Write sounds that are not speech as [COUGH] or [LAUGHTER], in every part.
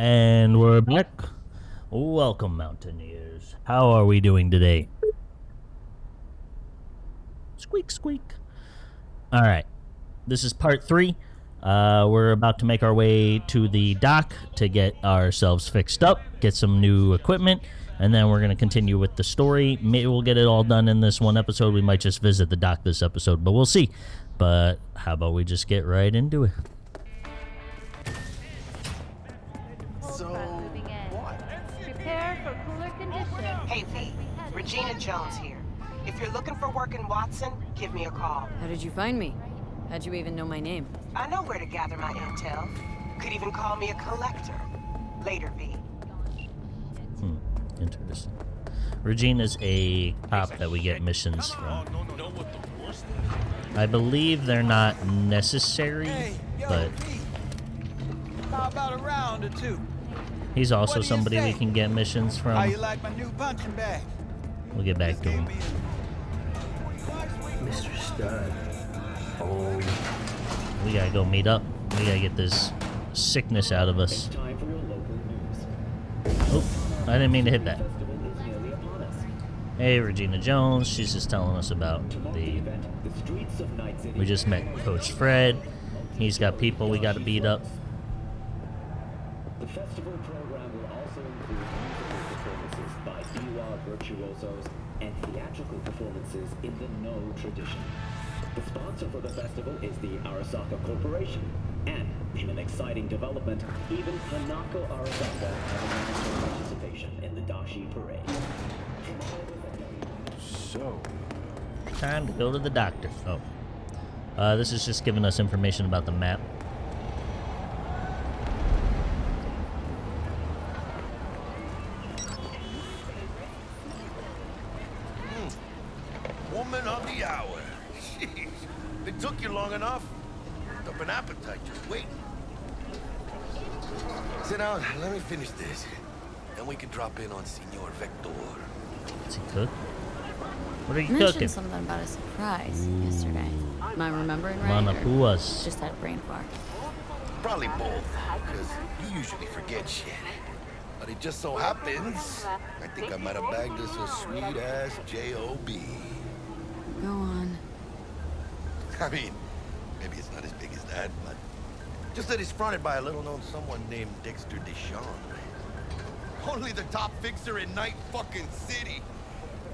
And we're back. Welcome, Mountaineers. How are we doing today? Squeak, squeak. All right. This is part three. Uh, we're about to make our way to the dock to get ourselves fixed up, get some new equipment, and then we're going to continue with the story. Maybe we'll get it all done in this one episode. We might just visit the dock this episode, but we'll see. But how about we just get right into it? Regina Jones here. If you're looking for work in Watson, give me a call. How did you find me? How'd you even know my name? I know where to gather my intel. Could even call me a collector. Later, V. Hmm, interesting. Regina's a cop that we get missions from. I believe they're not necessary, but How about a round or two? he's also What do you somebody we can get missions How you from. like my new punching bag? We'll get back to him. Mr. Stud. Oh, We gotta go meet up. We gotta get this sickness out of us. time for your local news. Oh, I didn't mean to hit that. Festival is nearly upon us. Hey, Regina Jones. She's just telling us about the. Event, the streets of Night City. We just met Coach Fred. He's got people we gotta beat up. The festival virtuosos and theatrical performances in the Noh tradition. The sponsor for the festival is the Arasaka Corporation. And, in an exciting development, even Hanako Arasaka has announced her participation in the Dashi Parade. So, Time to go to the doctor. Oh. Uh, this is just giving us information about the map. Woman of the hour. Jeez. It took you long enough. Built up an appetite just waiting. Sit down. Let me finish this. Then we can drop in on Senor Vector. Does he cook? What are you mentioned cooking? something about a surprise yesterday. Am I remembering right? or Manapuas. Just had a brain fart. Probably both, because you usually forget shit. But it just so happens, I think I might have bagged us a sweet-ass J.O.B. Go on. [LAUGHS] I mean, maybe it's not as big as that, but just that he's fronted by a little-known someone named Dexter Deshawn. Only the top fixer in Night fucking City.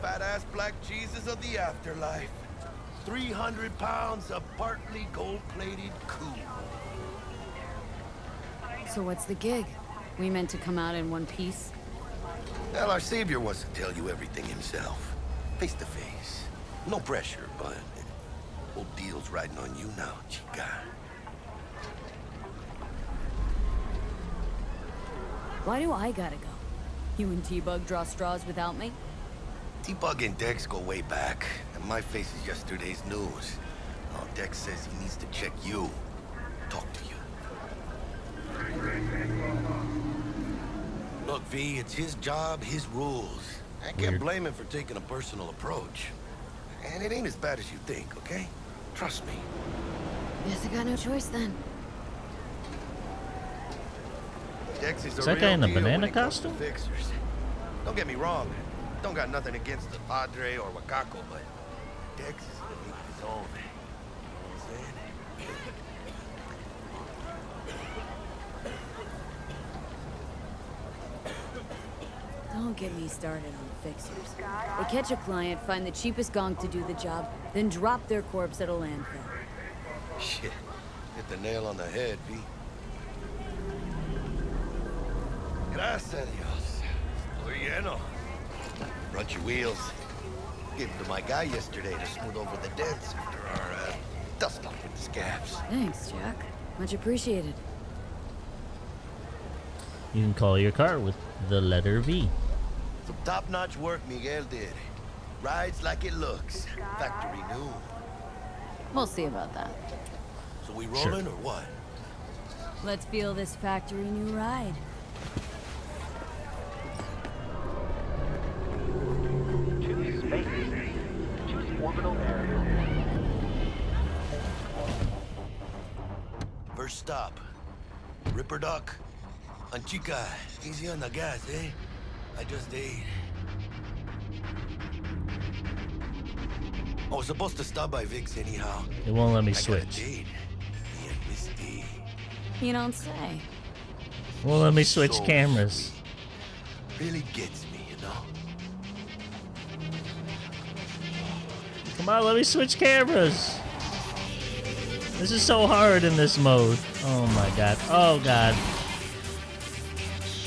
Fat-ass black Jesus of the afterlife. 300 pounds of partly gold-plated cool. So what's the gig? We meant to come out in one piece? Well, our savior wants to tell you everything himself. Face to face. No pressure, but Old deal's riding on you now, chica. Why do I gotta go? You and T-Bug draw straws without me? T-Bug and Dex go way back, and my face is yesterday's news. Oh, Dex says he needs to check you. Talk to you. Look, V, it's his job, his rules. I can't Weird. blame him for taking a personal approach. And it ain't as bad as you think, okay? Trust me. Guess I got no choice then. Dex is, Is that guy in a banana it comes to costume? Fixers. Don't get me wrong. Don't got nothing against the Padre or Wakako, but Dex is in a league of his own. You know what I'm saying? Don't get me started on fixers. They catch a client, find the cheapest gonk to do the job, then drop their corpse at a landfill. Shit. Hit the nail on the head, V. Gracias a Dios. Estoy lleno. Run your wheels. Gave them to my guy yesterday to smooth over the dents after our uh, dust up with the scabs. Thanks, Jack. Much appreciated. You can call your car with the letter V. Some top-notch work Miguel did. Rides like it looks. Factory new. We'll see about that. So we Sure. rolling or what? Let's feel this factory new ride. Choose space. Choose orbital area. First stop. Ripperdoc. And chica, easy on the gas, eh? I just ate. I was supposed to stop by Vic's anyhow. It won't let me I switch. date. Me and Misty. You don't say. Won't let me switch So cameras. Really gets me, you know? Come on, let me switch cameras. This is so hard in this mode. Oh my god. Oh god.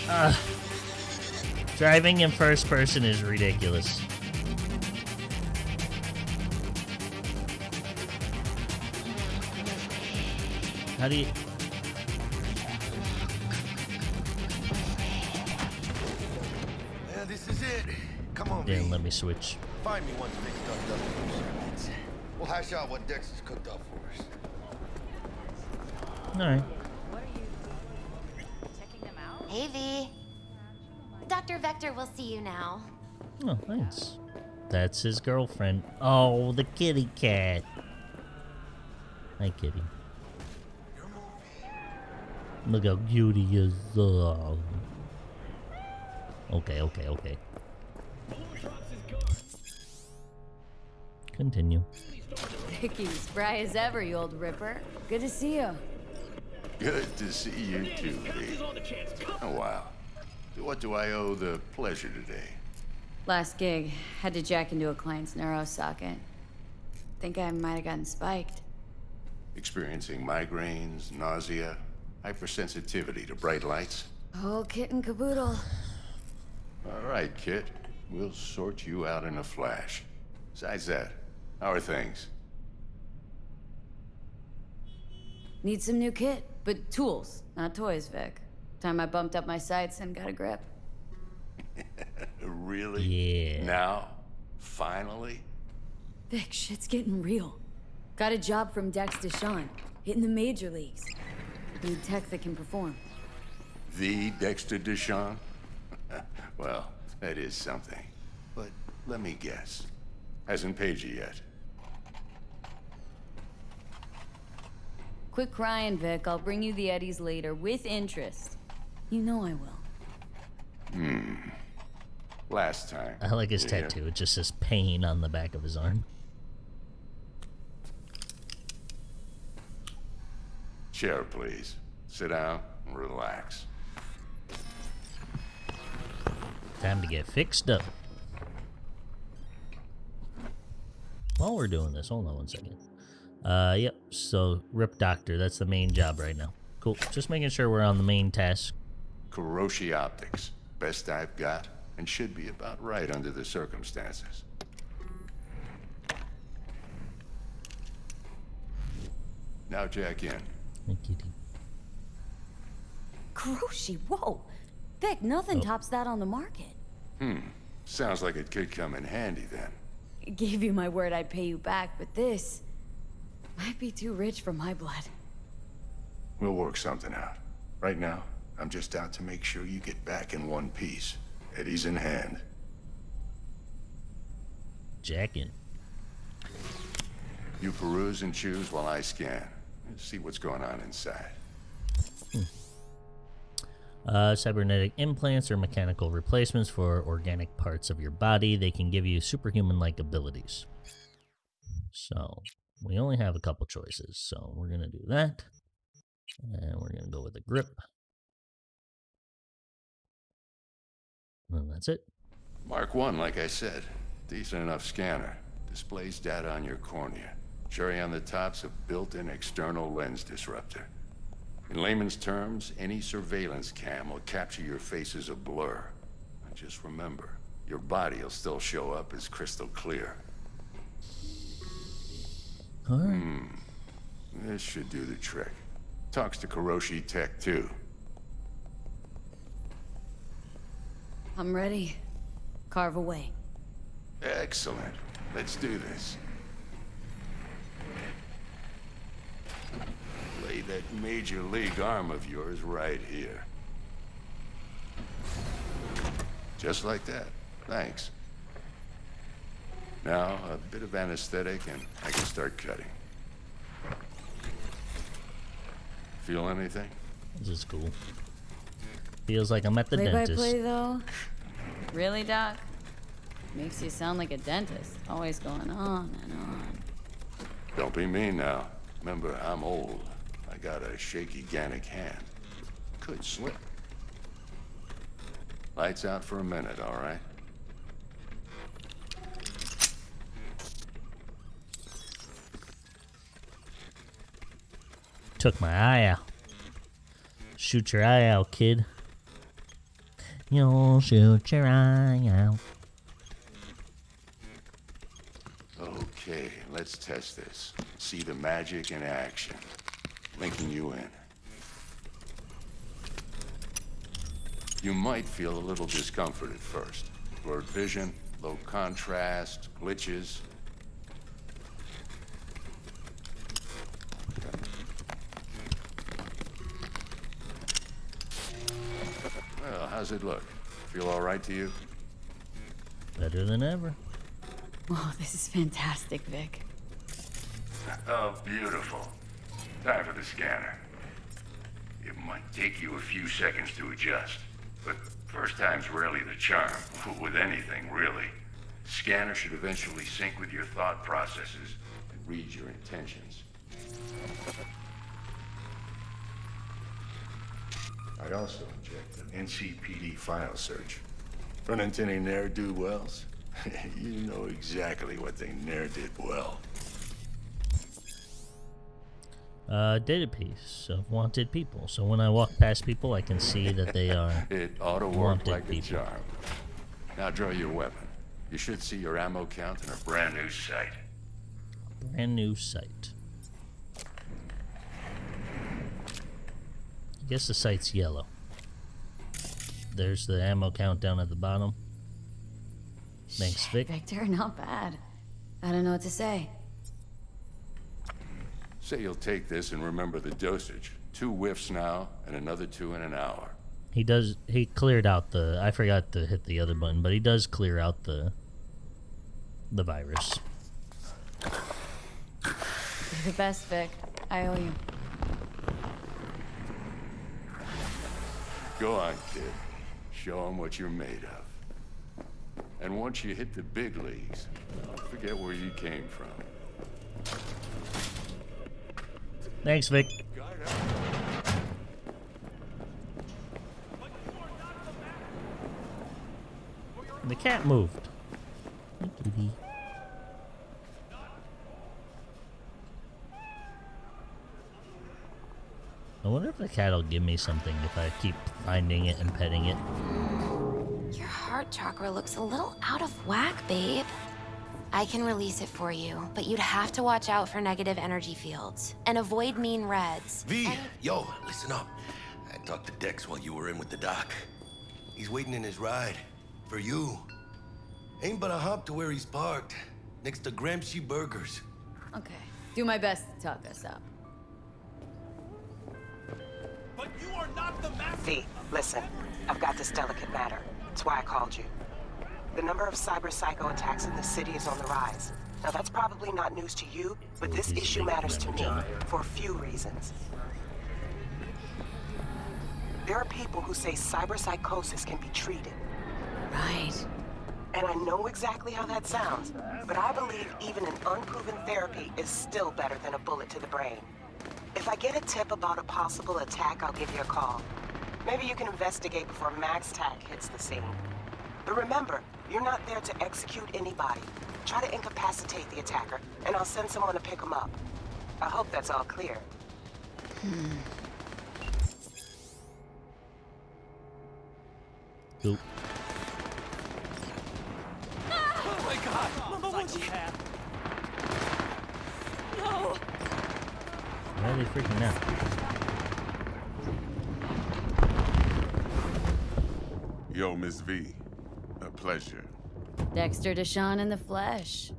Ah. Driving in first person is ridiculous. How do you... Yeah, this is it. Come on, Didn't let me switch. Find me once Vic's done dusting those shipments. We'll hash out what Dex has cooked up for us. Alright. Hey, V. Dr. Vector will see you now. Oh, thanks. That's his girlfriend. Oh, the kitty cat. Hi, kitty. Look how cute he is. Oh. Okay, okay, okay. Continue. Vicky, spry as ever, you old ripper. Good to see you. Good to see you too, Lee. Oh, wow. So what do I owe the pleasure today? Last gig, had to jack into a client's neuro socket. Think I might have gotten spiked. Experiencing migraines, nausea, hypersensitivity to bright lights? Oh, kit and caboodle. All right, Kit. We'll sort you out in a flash. Besides that, how are things? Need some new kit, but tools, not toys, Vic. Time I bumped up my sights and got a grip. [LAUGHS] Really? Yeah. Now? Finally? Vic, shit's getting real. Got a job from Dex Deshawn, hitting the major leagues. Need tech that can perform. The Dexter Deshawn? [LAUGHS] well, that is something. But let me guess. Hasn't paid you yet. Quit crying, Vic. I'll bring you the Eddies later with interest. You know I will. Hmm. Last time. I like his Yeah. tattoo. It just says pain on the back of his arm. Chair, please. Sit down and relax. Time to get fixed up. While we're doing this, hold on one second. Uh, yep. So, Rip Doctor, that's the main job right now. Cool. Just making sure we're on the main task. Kiroshi Optics. Best I've got, and should be about right under the circumstances. Now jack in. Thank you. Kiroshi, whoa! Vic, nothing tops that on the market. Hmm. Sounds like it could come in handy then. I Gave you my word I'd pay you back, but this might be too rich for my blood. We'll work something out. Right now, I'm just out to make sure you get back in one piece. Eddie's in hand. Jackin. You peruse and choose while I scan. See what's going on inside. Uh, cybernetic implants are mechanical replacements for organic parts of your body. They can give you superhuman-like abilities. So, we only have a couple choices. So, we're going to do that. And we're going to go with the grip. And that's it. Mark 1, like I said. Decent enough scanner. Displays data on your cornea. Cherry on the top's a built-in external lens disruptor. In layman's terms, any surveillance cam will capture your face as a blur. Just remember, your body will still show up as crystal clear. All right. Hmm. This should do the trick. Talks to Kiroshi Tech, too. I'm ready. Carve away. Excellent. Let's do this. Lay that major league arm of yours right here. Just like that. Thanks. Now, a bit of anesthetic and I can start cutting. Feel anything? This is cool. Feels like I'm at the play dentist. by play though. Really, Doc? Makes you sound like a dentist. Always going on and on. Don't be mean now. Remember, I'm old. I got a shaky Gannic hand. Could slip. Lights out for a minute, all right? Took my eye out. Shoot your eye out, kid. You'll shoot your eye out. Okay, let's test this. See the magic in action. Linking you in. You might feel a little discomfort at first. Blurred vision, low contrast, glitches. How's it look? Feel all right to you? Better than ever. Oh, this is fantastic, Vic. Oh, beautiful. Time for the scanner. It might take you a few seconds to adjust, but first time's rarely the charm, [LAUGHS] with anything, really. Scanner should eventually sync with your thought processes and read your intentions. I also inject an NCPD file search. Run into any ne'er-do-wells? [LAUGHS] you know exactly what they ne'er did well. Uh, database of wanted people. So when I walk past people, I can see that they are [LAUGHS] It ought to work wanted like a people. charm. Now draw your weapon. You should see your ammo count in a brand new sight. Brand new site. Guess the site's yellow. There's the ammo count down at the bottom. Thanks, Vic. Victor, not bad. I don't know what to say. Say you'll take this and remember the dosage. Two whiffs now, and another two in an hour. He does. He cleared out the. I forgot to hit the other button, but he does clear out the. The virus. You're the best, Vic. I owe you. Go on, kid. Show 'em what you're made of. And once you hit the big leagues, forget where you came from. Thanks, Vic. The cat moved. I wonder if the cat will give me something if I keep finding it and petting it. Your heart chakra looks a little out of whack, babe. I can release it for you, but you'd have to watch out for negative energy fields and avoid mean reds. V, And- yo, listen up. I talked to Dex while you were in with the doc. He's waiting in his ride. For you. Ain't but a hop to where he's parked. Next to Gramsci Burgers. Okay. Do my best to talk us up. V, listen. I've got this delicate matter. That's why I called you. The number of cyber psycho attacks in the city is on the rise. Now that's probably not news to you, but this issue matters to me for a few reasons. There are people who say cyber psychosis can be treated. Right. And I know exactly how that sounds, but I believe even an unproven therapy is still better than a bullet to the brain. If I get a tip about a possible attack, I'll give you a call. Maybe you can investigate before MaxTac hits the scene. But remember, you're not there to execute anybody. Try to incapacitate the attacker, and I'll send someone to pick him up. I hope that's all clear. Oop. Oh my god! Mama, what's that? Why are they freaking out? Yo, Miss V. A pleasure. Dexter Deshawn in the flesh.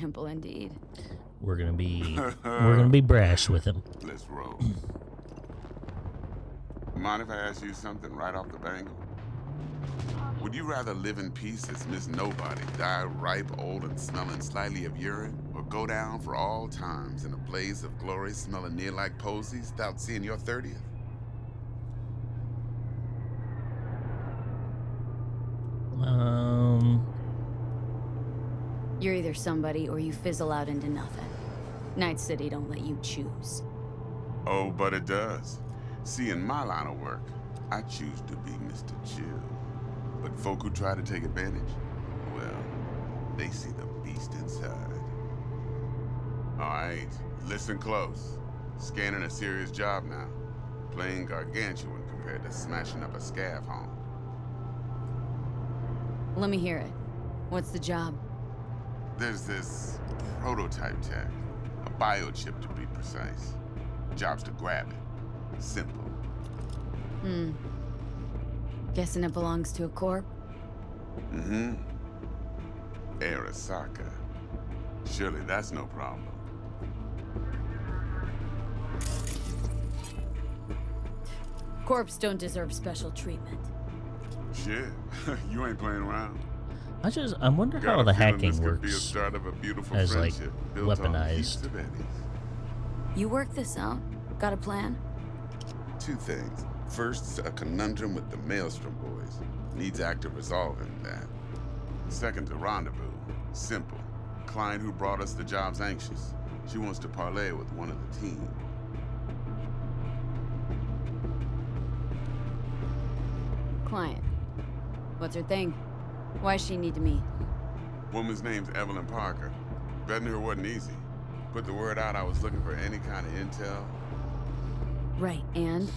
Ample indeed. We're gonna be. [LAUGHS] we're gonna be brash with him. Let's roll. Mind if I ask you something right off the bangle? Would you rather live in peace as Miss Nobody, die ripe, old, and smelling slightly of urine, or go down for all times in a blaze of glory, smelling near like posies, without seeing your 30th? Um, You're either somebody or you fizzle out into nothing. Night City don't let you choose. Oh, but it does. See, in my line of work, I choose to be Mr. Chill. But folk who try to take advantage, well, they see the beast inside. All right, listen close. Scanning a serious job now. Playing gargantuan compared to smashing up a scav home. Let me hear it. What's the job? There's this prototype tech, a biochip to be precise. Job's to grab it. Simple. Hmm. Guessing it belongs to a corp? Mm-hmm. Arasaka. Surely that's no problem. Corps don't deserve special treatment. Shit, [LAUGHS] you ain't playing around. I just I wonder Got how the hacking this be a works start of a beautiful as like built weaponized. You work this out? Got a plan? Two things. First, a conundrum with the Maelstrom boys. Needs active resolving that. Second, a rendezvous. Simple. Client who brought us the job's anxious. She wants to parlay with one of the team. Client. What's her thing? Why she need to meet? Woman's name's Evelyn Parker. Betting her wasn't easy. Put the word out I was looking for any kind of intel. Right, and?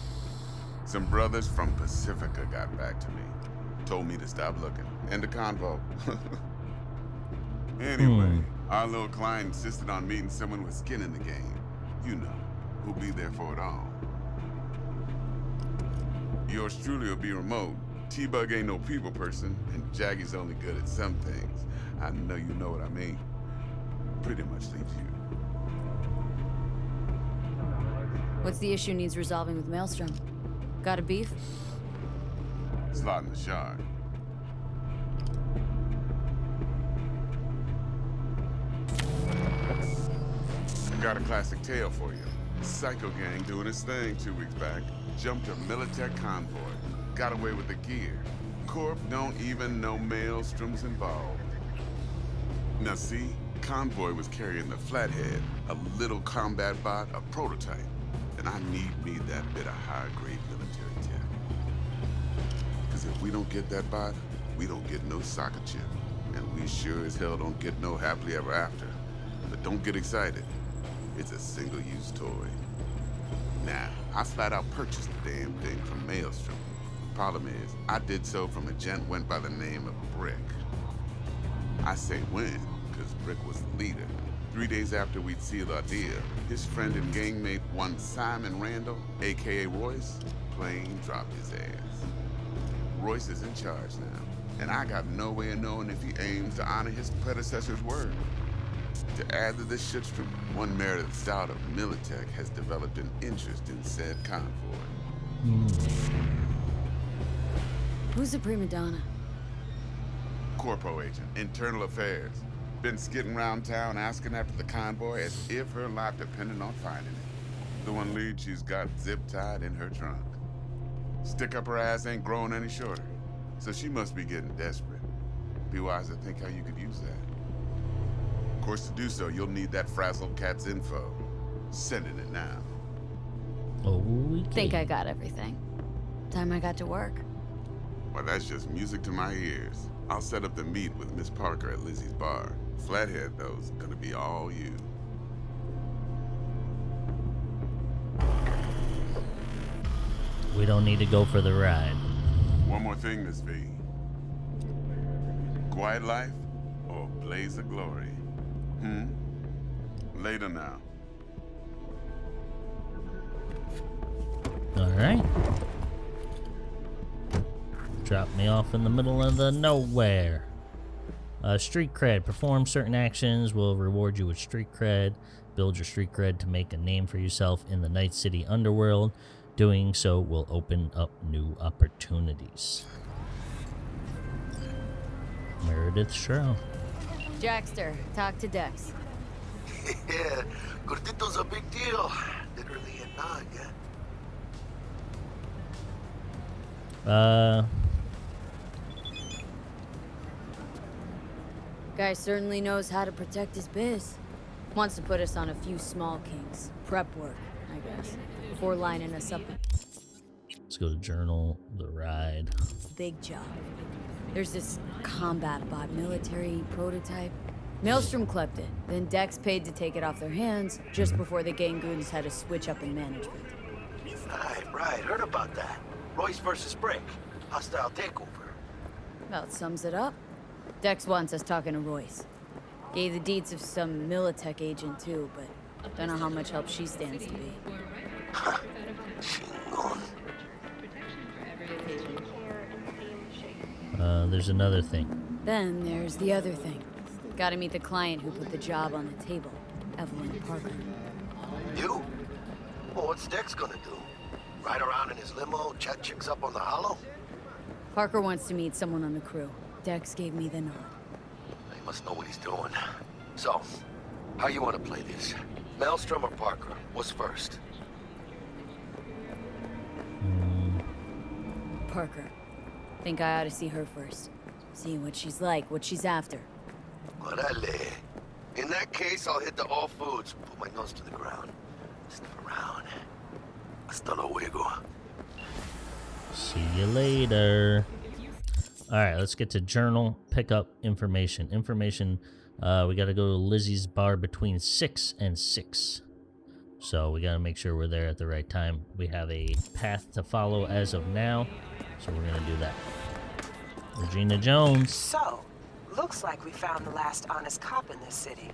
Some brothers from Pacifica got back to me. Told me to stop looking. End of convo. [LAUGHS] anyway, hmm. our little client insisted on meeting someone with skin in the game. You know, who'll be there for it all. Yours truly will be remote. T-Bug ain't no people person, and Jackie's only good at some things. I know you know what I mean. Pretty much leaves you. What's the issue needs resolving with Maelstrom? Got a beef? Slot in the shard. Got a classic tale for you. Psycho gang doing its thing two weeks back. Jumped a Militech convoy. Got away with the gear. Corp don't even know Maelstrom's involved. Now see, Convoy was carrying the Flathead, a little combat bot, a prototype. And I need me that bit of high-grade. Because if we don't get that bot, we don't get no soccer chip. And we sure as hell don't get no happily ever after. But don't get excited. It's a single-use toy. Now, I flat out purchased the damn thing from Maelstrom. Problem is, I did so from a gent went by the name of Brick. I say when, because Brick was the leader. Three days after we'd sealed our deal, his friend and gangmate, one Simon Randall, aka Royce, plain dropped his ass. Royce is in charge now, and I got no way of knowing if he aims to honor his predecessor's word. To add to this shitstorm, one Meredith Stout of Militech has developed an interest in said convoy. Who's the prima donna? Corpo agent, internal affairs. Been skidding around town asking after the convoy as if her life depended on finding it. The one lead she's got zip-tied in her trunk. Stick up her ass ain't growing any shorter, so she must be getting desperate. Be wise to think how you could use that. Of course, to do so, you'll need that frazzled cat's info. Sending it now. Okay. Think I got everything. Time I got to work. Well, that's just music to my ears. I'll set up the meet with Miss Parker at Lizzie's bar. Flathead, though's gonna be all you. We don't need to go for the ride. One more thing, Miss V. Quiet life or blaze of glory? Hmm? Later now. All right. Drop me off in the middle of the nowhere. Uh, street cred. Perform certain actions will reward you with street cred. Build your street cred to make a name for yourself in the Night City underworld. Doing so will open up new opportunities. Meredith Shrow. Jackster, talk to Dex. [LAUGHS] yeah, Gordito's a big deal. Literally and not, yeah. Uh, Guy certainly knows how to protect his biz. Wants to put us on a few small kings. Prep work, I guess. Before lining us up Let's go to journal, the ride. big job. There's this combat bot military prototype. Maelstrom clept it, then Dex paid to take it off their hands just before the Gangoons had a switch up in management. Right, right. Heard about that. Royce versus Brick. Hostile takeover. About sums it up. Dex wants us talking to Royce. Gave the deeds of some Militech agent too, but don't know how much help she stands to be. Uh, there's another thing. Then there's the other thing. Gotta meet the client who put the job on the table, Evelyn Parker. You? Well, what's Dex gonna do? Ride around in his limo, chat chicks up on the hollow? Parker wants to meet someone on the crew. Dex gave me the nod. He must know what he's doing. So, how you want to play this? Maelstrom or Parker? What's first? Parker. Think I ought to see her first. See what she's like, what she's after. Orale. In that case, I'll hit the all foods, put my nose to the ground. Sniff around. Hasta luego. See you later. All right, let's get to journal. Pick up information. Information. Uh, we got to go to Lizzie's bar between six and six. So we got to make sure we're there at the right time. We have a path to follow as of now, so we're gonna do that. Regina Jones. So, looks like we found the last honest cop in this city.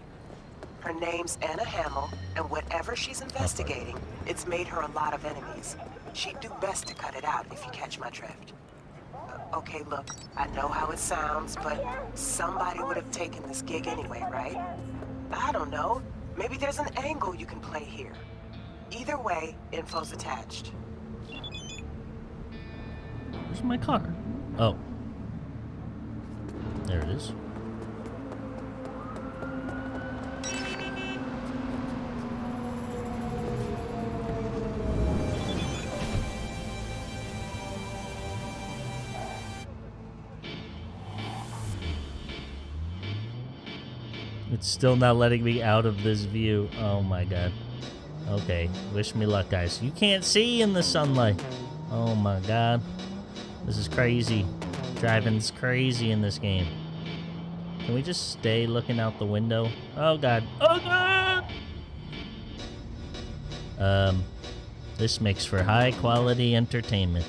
Her name's Anna Hamill, and whatever she's investigating, it's made her a lot of enemies. She'd do best to cut it out if you catch my drift. Okay, look, I know how it sounds, but somebody would have taken this gig anyway, right? I don't know. Maybe there's an angle you can play here. Either way, info's attached. Where's my car? Oh. There it is. Still not letting me out of this view. Oh my god. Okay, wish me luck, guys. You can't see in the sunlight. Oh my god. This is crazy. Driving's crazy in this game. Can we just stay looking out the window? Oh god. Oh god! Um, this makes for high quality entertainment.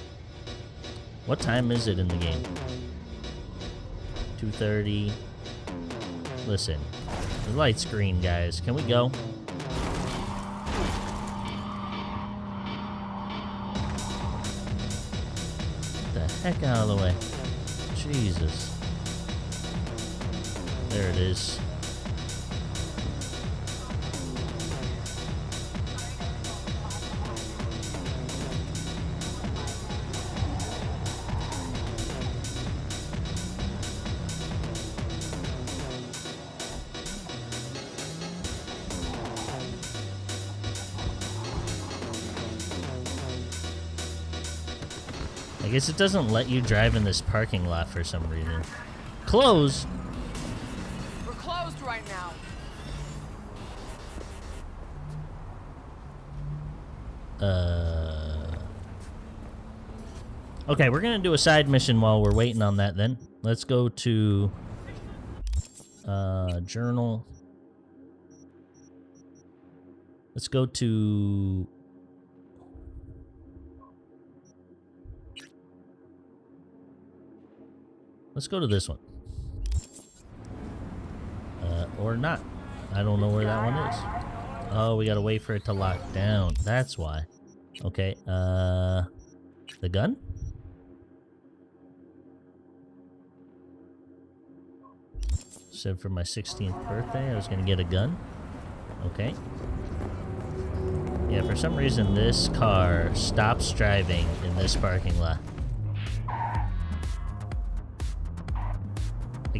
What time is it in the game? 2.30. Listen, the light's green, guys. Can we go? Get the heck out of the way. Jesus. There it is. I guess it doesn't let you drive in this parking lot for some reason. Close? We're closed right now. Uh. Okay, we're gonna do a side mission while we're waiting on that. Then let's go to uh, journal. Let's go to. Let's go to this one. Uh, or not. I don't know where that one is. Oh, we gotta wait for it to lock down. That's why. Okay, uh... The gun? Said for my 16th birthday I was gonna get a gun. Okay. Yeah, for some reason this car stops driving in this parking lot.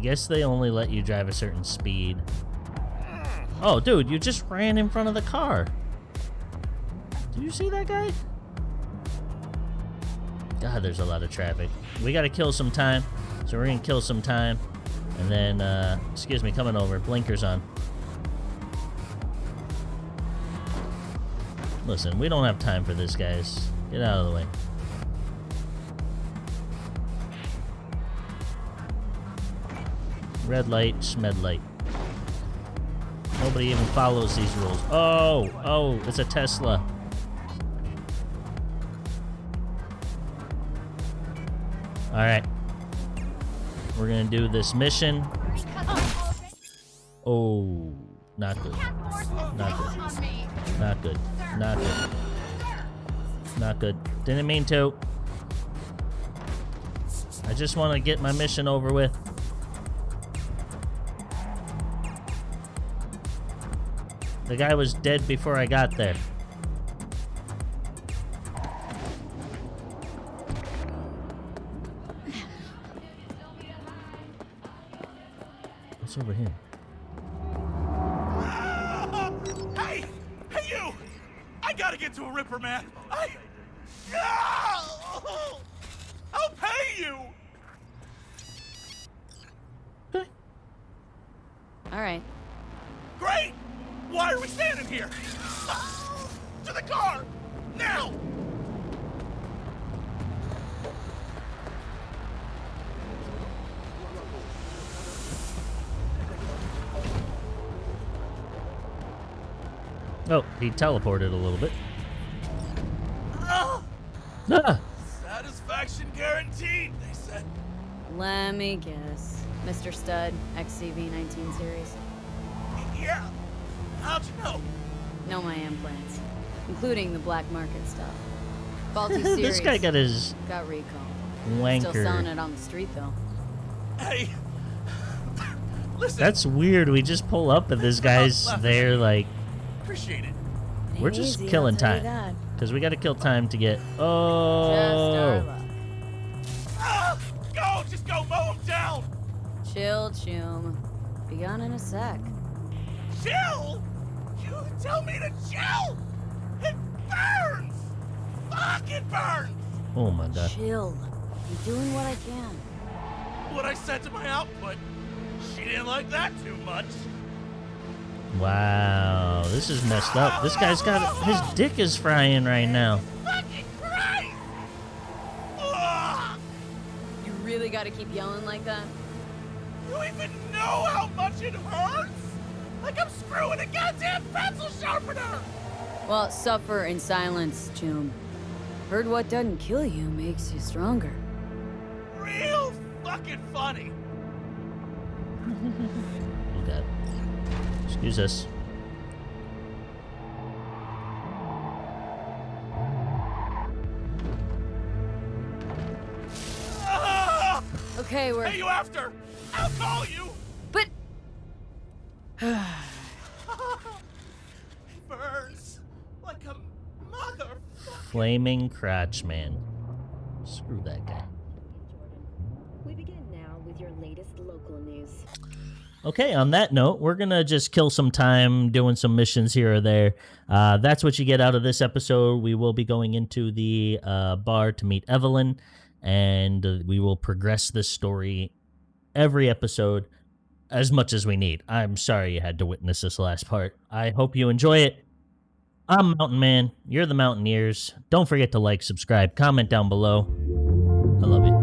Guess they only let you drive a certain speed. Oh, dude, you just ran in front of the car. Do you see that guy? God, there's a lot of traffic. We gotta kill some time, so we're gonna kill some time. And then, uh, excuse me, coming over. Blinkers on. Listen, we don't have time for this, guys. Get out of the way. Red light, smed light. Nobody even follows these rules. Oh, oh, it's a Tesla. All right. We're to do this mission. Oh, not good. Not good. Not good. Not good. Not good. Didn't mean to. I just want to get my mission over with. The guy was dead before I got there. What's over here? Oh, he teleported a little bit. Ah! Ah! Satisfaction guaranteed, they said. Let me guess. Mr. Stud, XCV-19 series. Yeah. How'd you know? Know my implants, including the black market stuff. [LAUGHS] Faulty series. this guy got his got recalled. wanker. Still selling it on the street though. Hey. [LAUGHS] Listen. That's weird. We just pull up and this [LAUGHS] guy's there like Appreciate it. we're just Easy, killing tell time. Cuz we got to kill time to get Oh. our luck. Ah! Go! Just go mow him down! Chill, chum. Be gone in a sec. Chill? You tell me to chill? It burns! Fuck, it burns! Oh my god. Chill. I'm doing what I can. What I said to my output, she didn't like that too much. Wow. This is messed up. This guy's got his dick is frying right now. Fucking Christ! You really gotta keep yelling like that? You even know how much it hurts? Like I'm screwing a goddamn pencil sharpener! Well, suffer in silence, Chum. Heard what doesn't kill you makes you stronger. Real fucking funny. [LAUGHS] Oh god. Excuse us. Ah! Okay, we're. Hey, you after? I'll call you! But. It [SIGHS] burns like a mother. Flaming crotch man. Screw that guy. We begin now with your latest local news. Okay, on that note, we're going to just kill some time doing some missions here or there. Uh, that's what you get out of this episode. We will be going into the uh, bar to meet Evelyn, and uh, we will progress this story every episode as much as we need. I'm sorry you had to witness this last part. I hope you enjoy it. I'm Mountain Man. You're the Mountaineers. Don't forget to like, subscribe, comment down below. I love you.